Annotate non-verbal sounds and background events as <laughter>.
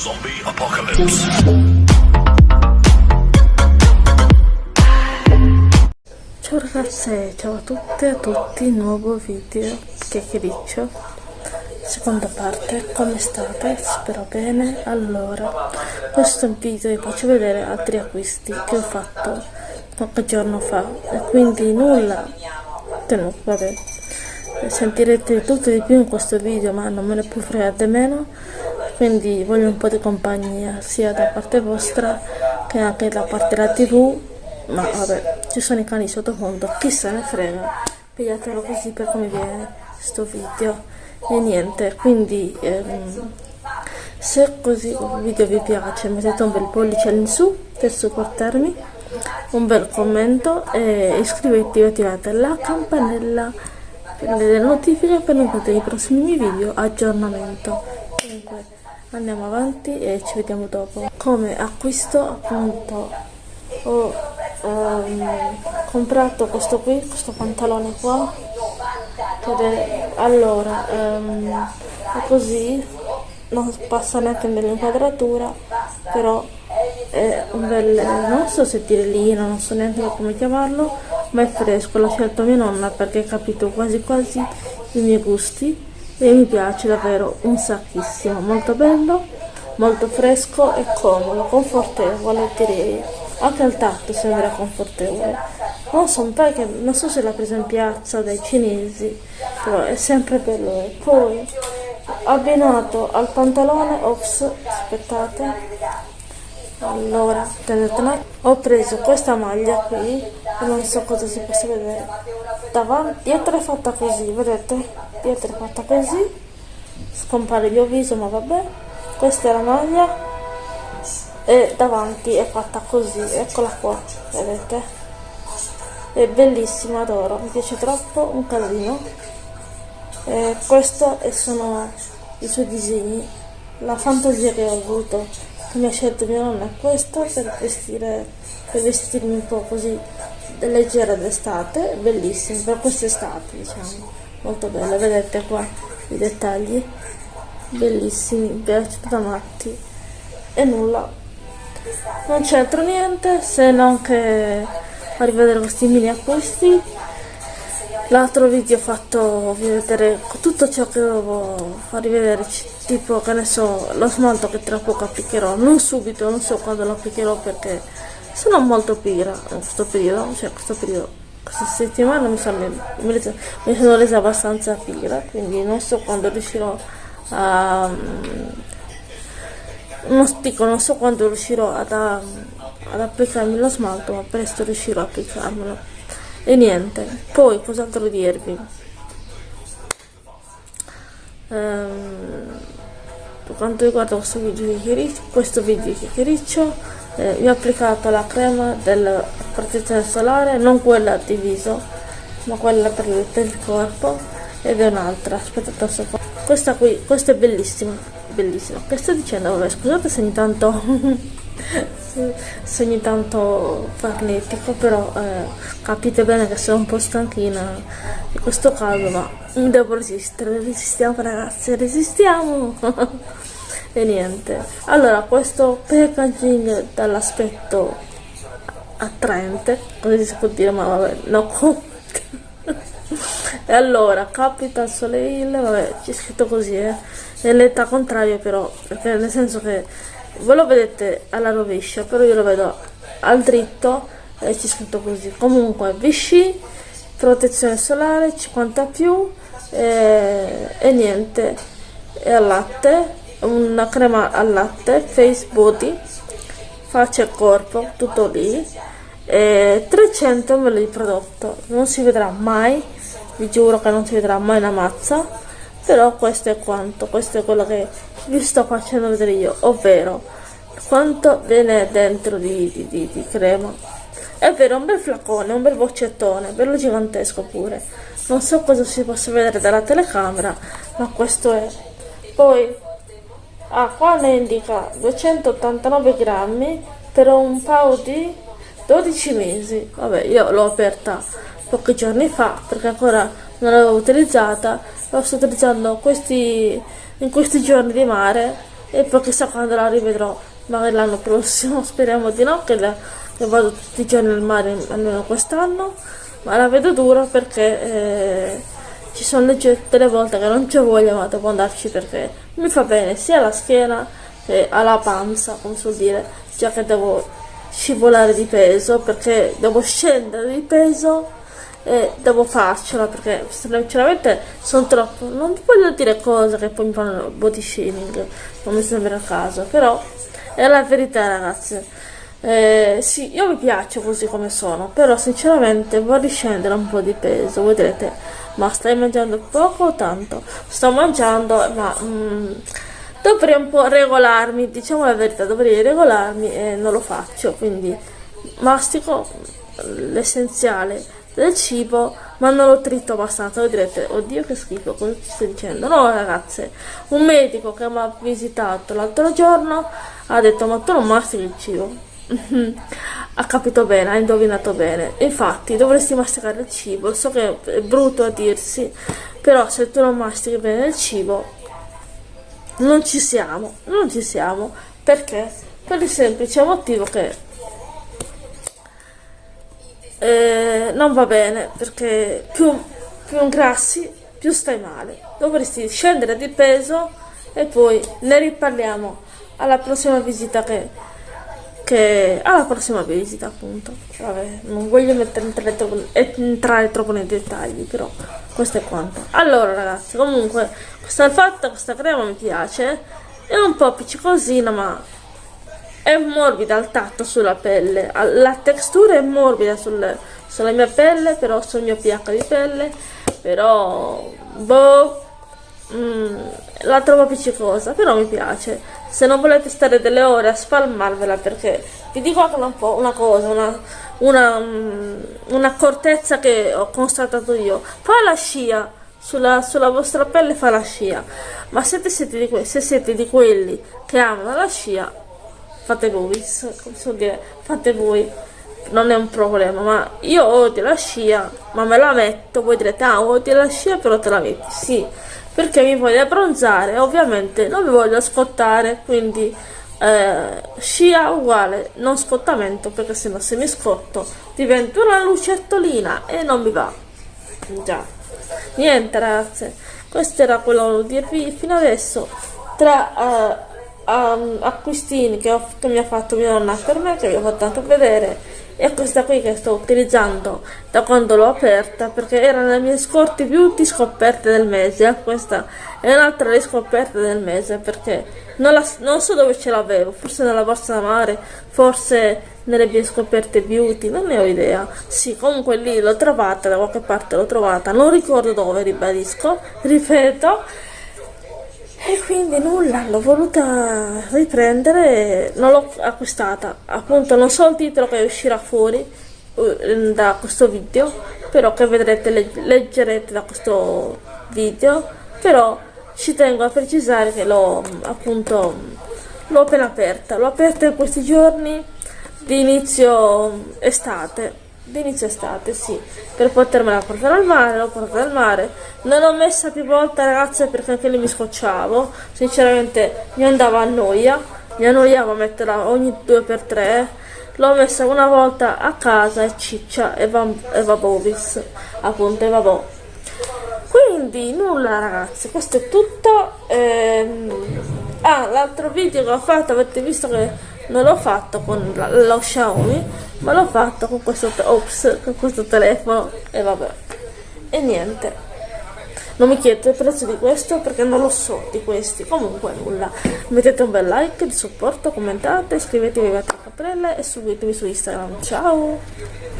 Zombie Apocalypse. Ciao ragazze, ciao a tutte e a tutti, nuovo video chiacchiericcio seconda parte, come state? Spero bene allora, questo video vi faccio vedere altri acquisti che ho fatto qualche giorno fa e quindi nulla no, vabbè sentirete tutto di più in questo video ma non me ne può fregare meno quindi voglio un po' di compagnia sia da parte vostra che anche da parte della tv ma vabbè ci sono i cani sottofondo chi se ne frega. Pigliatelo così per come viene questo video. E niente quindi ehm, se così il video vi piace mettete un bel pollice in su per supportarmi un bel commento e iscrivetevi e attivate la campanella per le notifiche per non perdere i prossimi video. Aggiornamento. Comunque andiamo avanti e ci vediamo dopo. Come acquisto appunto ho um, comprato questo qui questo pantalone qua. È, allora um, è così non passa neanche nell'inquadratura però è un bel non so se tirellino non so neanche come chiamarlo ma è fresco l'ha scelto mia nonna perché ha capito quasi quasi i miei gusti e mi piace davvero un sacchissimo molto bello molto fresco e comodo confortevole direi. Anche al tatto sembra confortevole. Non so che non so se l'ha presa in piazza dai cinesi però è sempre bello. E poi abbinato al pantalone ops aspettate. Allora tenete ho preso questa maglia qui non so cosa si possa vedere. Davanti dietro è fatta così vedete dietro è fatta così scompare il mio viso ma vabbè questa è la maglia e davanti è fatta così eccola qua vedete? È bellissima adoro mi piace troppo un casino. E questo sono i suoi disegni la fantasia che ho avuto che mi ha scelto mia nonna è questa per vestire per vestirmi un po' così leggera d'estate bellissima per quest'estate diciamo molto bella vedete qua i dettagli. Bellissimi piace da matti e nulla. Non altro niente se non che a rivedere questi mini acquisti. L'altro video ho fatto vedere tutto ciò che dovevo far rivedere tipo che ne so lo smalto che tra poco applicherò. Non subito non so quando lo applicherò perché sono molto pigra in questo periodo cioè questo periodo questa settimana mi sono, mi, sono resa abbastanza pigra quindi non so quando riuscirò a non dico non so quando riuscirò ad, ad applicarmi lo smalto ma presto riuscirò ad applicarmelo. E niente poi cos'altro dirvi? Ehm, per quanto riguarda questo video chiacchiericcio questo video chiacchiericcio eh, vi ho applicato la crema della protezione solare non quella di viso ma quella per il, corpo ed è un'altra aspettate un secondo questa qui questa è bellissima bellissima. Che sto dicendo? Vabbè scusate se ogni tanto <laughs> se ogni tanto farnetico però eh, capite bene che sono un po' stanchina di questo caso ma devo resistere. Resistiamo ragazzi resistiamo <laughs> e niente. Allora questo packaging dall'aspetto attraente così si può dire ma vabbè no e allora Capital Soleil vabbè c'è scritto così eh. È l'età contraria però perché nel senso che voi lo vedete alla rovescia però io lo vedo al dritto e c'è scritto così. Comunque Vichy protezione solare 50 più e, e niente. E al latte una crema al latte face body faccia e corpo tutto lì. E 300 ml di prodotto. Non si vedrà mai vi giuro che non si vedrà mai una mazza però questo è quanto questo è quello che vi sto facendo vedere io ovvero quanto viene dentro di, di, di, di crema. È vero un bel flacone un bel boccettone bello gigantesco pure. Non so cosa si possa vedere dalla telecamera ma questo è. Poi ah, qua ne indica 289 grammi per un pao di 12 mesi. Vabbè io l'ho aperta pochi giorni fa perché ancora non l'avevo utilizzata. La sto utilizzando questi, in questi giorni di mare e poi chissà quando la rivedrò magari l'anno prossimo. <laughs> Speriamo di no che, la, che vado tutti i giorni al mare almeno quest'anno ma la vedo dura perché eh, ci sono legge delle volte che non c'è voglia ma devo andarci perché mi fa bene sia alla schiena che alla panza come so dire già che devo scivolare di peso perché devo scendere di peso e devo farcela perché sinceramente sono troppo non voglio dire cose che poi mi fanno body shaming non mi sembra a caso però è la verità ragazzi eh, sì io mi piaccio così come sono però sinceramente vorrei scendere un po' di peso voi direte ma stai mangiando poco o tanto? Sto mangiando ma mm, dovrei un po' regolarmi diciamo la verità dovrei regolarmi e non lo faccio quindi mastico l'essenziale del cibo ma non lo trito abbastanza voi direte oddio che schifo cosa ti stai dicendo? No ragazze un medico che mi ha visitato l'altro giorno ha detto ma tu non mastichi il cibo ha capito bene ha indovinato bene. Infatti dovresti masticare il cibo. So che è brutto a dirsi però se tu non mastichi bene il cibo non ci siamo non ci siamo. Perché? Per il semplice motivo che eh, non va bene perché più, più ingrassi più stai male. Dovresti scendere di peso e poi ne riparliamo alla prossima visita che, che alla prossima visita appunto. Vabbè, non voglio troppo, entrare troppo nei dettagli però questo è quanto. Allora ragazzi comunque il fatto questa crema mi piace. È un po' appiccicosina ma è morbida al tatto sulla pelle. La textura è morbida sul, sulla mia pelle però sul mio pH di pelle. Però boh mm, la trovo appiccicosa però mi piace. Se non volete stare delle ore a spalmarvela perché vi dico anche un po' una cosa una, una, mm, un'accortezza che ho constatato io. Fa la scia sulla, sulla, vostra pelle fa la scia. Ma se siete, di, se siete di quelli che amano la scia fate voi, come so dire, fate voi, non è un problema, ma io odio la scia, ma me la metto, voi direte, ah, odio la scia, però te la metti, sì, perché mi voglio abbronzare, ovviamente non mi voglio scottare, quindi eh, scia uguale, non scottamento, perché sennò se mi scotto divento una lucertolina e non mi va, già, niente ragazze, questo era quello volevo dirvi fino adesso, tra... Eh, um, acquistini che, ho, che, mi ha fatto mia nonna per me, che vi ho fatto tanto vedere, e questa qui che sto utilizzando da quando l'ho aperta, perché era le mie scorte beauty scoperte del mese, questa è un'altra delle scoperte del mese, perché non, la, non so dove ce l'avevo, forse nella borsa da mare, forse nelle mie scoperte beauty, non ne ho idea. Sì, comunque lì l'ho trovata, da qualche parte l'ho trovata, non ricordo dove, ribadisco, <laughs> ripeto, e quindi nulla, l'ho voluta riprendere, non l'ho acquistata, appunto non so il titolo che uscirà fuori uh, da questo video, però che vedrete, leg leggerete da questo video, però ci tengo a precisare che l'ho appunto l'ho appena aperta, l'ho aperta in questi giorni di inizio estate d'inizio estate, sì, per potermela portare al mare, l'ho portata al mare, non l'ho messa più volte ragazze perché anche lì mi scocciavo, sinceramente mi andava a noia, mi annoiavo a metterla ogni due per tre, l'ho messa una volta a casa e ciccia e va, va bovis, appunto, e vabbò. Quindi nulla ragazzi, questo è tutto. Ehm... Ah, l'altro video che ho fatto, avete visto che non l'ho fatto con lo Xiaomi ma l'ho fatto con questo, ops, con questo telefono e vabbè. E niente. Non mi chiedete il prezzo di questo perché non lo so di questi. Comunque nulla. Mettete un bel like di supporto commentate iscrivetevi a Caprelle e seguitemi su Instagram. Ciao